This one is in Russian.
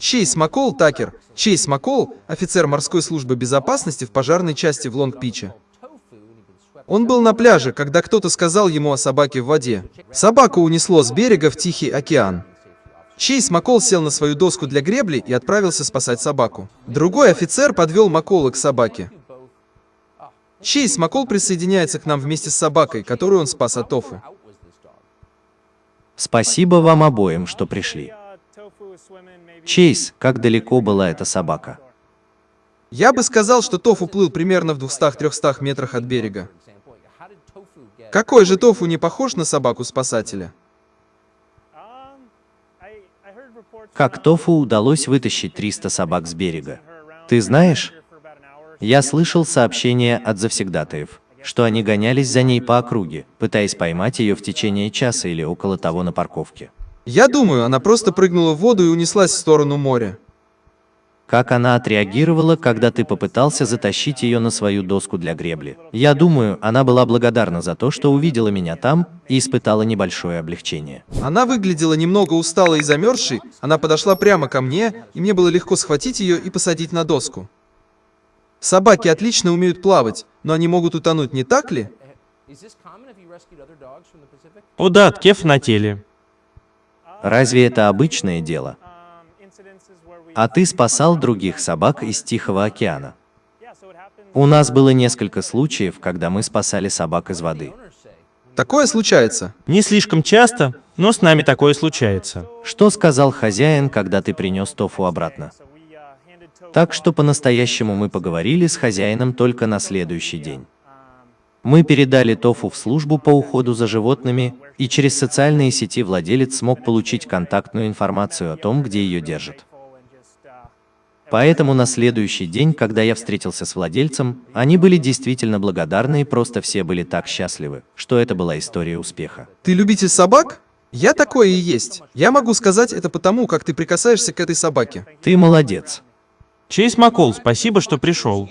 Чейз Маккол Такер. Чейз Маккол – офицер морской службы безопасности в пожарной части в Лонг-Пиче. Он был на пляже, когда кто-то сказал ему о собаке в воде. Собаку унесло с берега в Тихий океан. Чейз Маккол сел на свою доску для гребли и отправился спасать собаку. Другой офицер подвел Маккола к собаке. Чейз Маккол присоединяется к нам вместе с собакой, которую он спас от Тофу. Спасибо вам обоим, что пришли. Чейз, как далеко была эта собака? Я бы сказал, что Тофу плыл примерно в 200-300 метрах от берега. Какой же Тофу не похож на собаку-спасателя? Как Тофу удалось вытащить 300 собак с берега? Ты знаешь? Я слышал сообщения от завсегдатаев, что они гонялись за ней по округе, пытаясь поймать ее в течение часа или около того на парковке. Я думаю, она просто прыгнула в воду и унеслась в сторону моря. Как она отреагировала, когда ты попытался затащить ее на свою доску для гребли? Я думаю, она была благодарна за то, что увидела меня там и испытала небольшое облегчение. Она выглядела немного усталой и замерзшей, она подошла прямо ко мне, и мне было легко схватить ее и посадить на доску. Собаки отлично умеют плавать, но они могут утонуть, не так ли? О да, ткеф на теле. Разве это обычное дело? А ты спасал других собак из Тихого океана. У нас было несколько случаев, когда мы спасали собак из воды. Такое случается. Не слишком часто, но с нами такое случается. Что сказал хозяин, когда ты принес тофу обратно? Так что по-настоящему мы поговорили с хозяином только на следующий день. Мы передали Тофу в службу по уходу за животными, и через социальные сети владелец смог получить контактную информацию о том, где ее держат. Поэтому на следующий день, когда я встретился с владельцем, они были действительно благодарны и просто все были так счастливы, что это была история успеха. Ты любитель собак? Я такое и есть. Я могу сказать это потому, как ты прикасаешься к этой собаке. Ты молодец. Чейз Маккол, спасибо, что пришел.